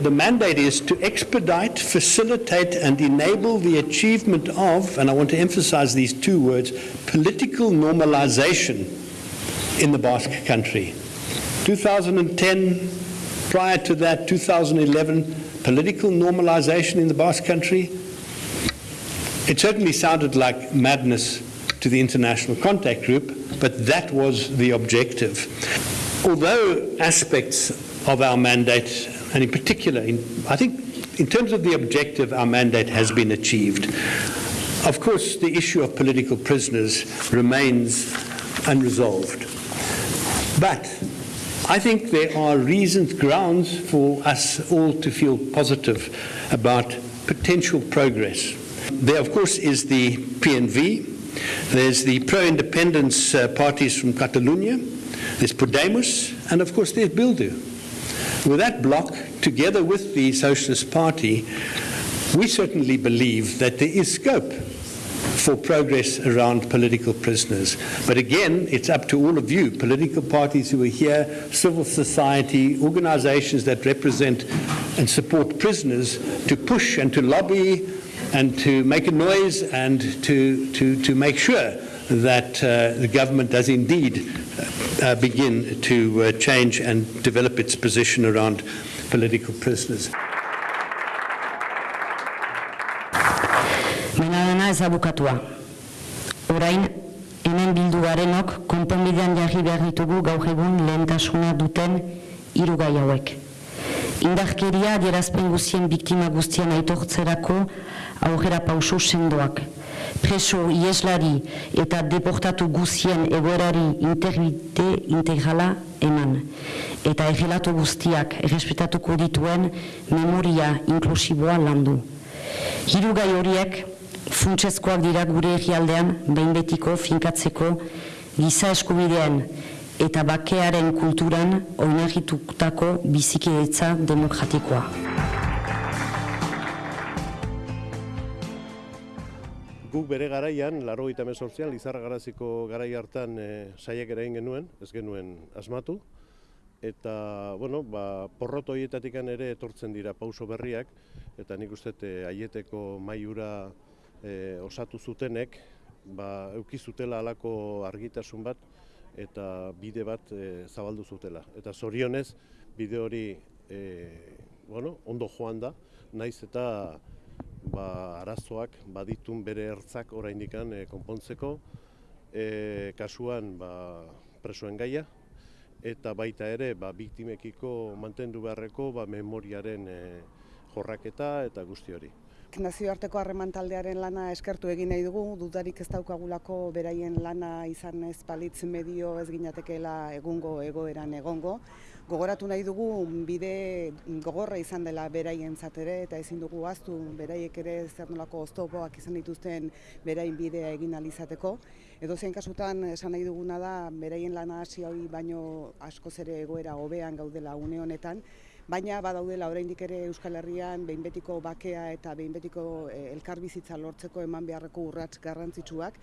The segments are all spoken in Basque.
The mandate is to expedite, facilitate, and enable the achievement of, and I want to emphasize these two words, political normalization in the Basque country. 2010, prior to that, 2011, political normalization in the Basque country. It certainly sounded like madness to the International Contact Group, but that was the objective. Although aspects of our mandate, and in particular, in, I think in terms of the objective, our mandate has been achieved. Of course, the issue of political prisoners remains unresolved. But I think there are reasons, grounds for us all to feel positive about potential progress. There, of course, is the PNV, there's the pro independence uh, parties from Catalonia, there's Podemos, and of course, there's Bildu. With that bloc, together with the Socialist Party, we certainly believe that there is scope for progress around political prisoners. But again, it's up to all of you, political parties who are here, civil society, organizations that represent and support prisoners, to push and to lobby and to make a noise and to, to, to make sure that uh, the government does indeed uh, begin to uh, change and develop its position around political prisoners. Ez abukatua. Orain, hemen bildu garenok, konponbidean jarri behar ditugu gaur egun lehentasuna duten hiru gai hauek. Indarkeria adierazpen guztien biktima guztien aitortzerako aurrera sendoak. Preso, ieslari eta deportatu guztien egoerari interbite integrala eman. Eta errelatu guztiak errespetatuko dituen memoria inklusiboa landu. Hiru gai horiek funtsezkoak dira gure egialdean behin betiko finkatzeko giza eskubideen eta bakearen kulturan oinarritutako bizikidetza demokratikoa. Guk bere garaian, laro gita mesortzian, Lizarra Garaziko garai hartan e, saiak erain genuen, ez genuen asmatu. Eta, bueno, ba, porroto hietatik ere etortzen dira pauso berriak, eta nik uste aieteko maiura e, osatu zutenek, ba, eukizutela alako argitasun bat, eta bide bat e, zabaldu zutela. Eta zorionez, bide hori e, bueno, ondo joan da, naiz eta ba, arazoak baditun bere ertzak oraindik e, konpontzeko, e, kasuan ba, presoen gaia, eta baita ere ba, biktimekiko mantendu beharreko ba, memoriaren e, jorraketa eta guzti hori. Nazioarteko harreman taldearen lana eskertu egin nahi dugu, dudarik ez daukagulako beraien lana izan ez palitz medio ez ginatekeela egungo egoeran egongo. Gogoratu nahi dugu bide gogorra izan dela beraien zatere eta ezin dugu aztu beraiek ere zer nolako oztopoak izan dituzten berain bidea egin alizateko. Edo zein kasutan esan nahi duguna da beraien lana hasi hori baino askoz ere egoera hobean gaudela une honetan, baina badaudela oraindik ere Euskal Herrian behin betiko bakea eta behin betiko eh, elkarbizitza lortzeko eman beharreko urrats garrantzitsuak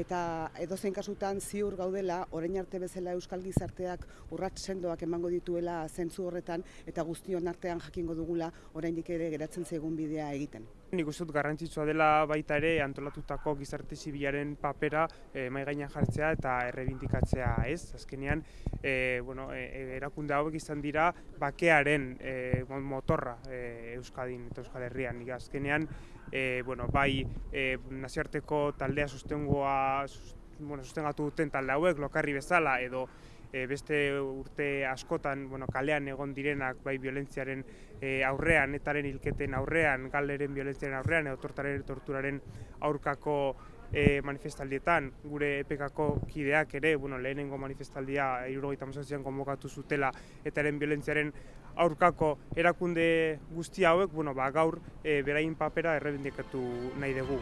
eta edozein kasutan ziur gaudela orain arte bezala Euskal Gizarteak urrats sendoak emango dituela zentzu horretan eta guztion artean jakingo dugula oraindik ere geratzen zaigun bidea egiten. Nik uste dut garrantzitsua dela baita ere antolatutako gizarte zibilaren papera e, mai gainean jartzea eta errebindikatzea, ez? Azkenean, e, bueno, e, erakunde hauek izan dira bakearen e, motorra e, Euskadin eta Euskal Herrian. Nik azkenean, e, bueno, bai e, nazioarteko taldea sustengoa, bueno, sustengatu duten talde hauek, lokarri bezala, edo e, beste urte askotan bueno, kalean egon direnak bai violentziaren e, aurrean, etaren hilketen aurrean, galeren violentziaren aurrean, edo tortaren torturaren aurkako e, manifestaldietan, gure epekako kideak ere, bueno, lehenengo manifestaldia irurogeita mazatzean konbokatu zutela etaren violentziaren aurkako erakunde guzti hauek, bueno, ba, gaur e, berain papera errebindikatu nahi dugu.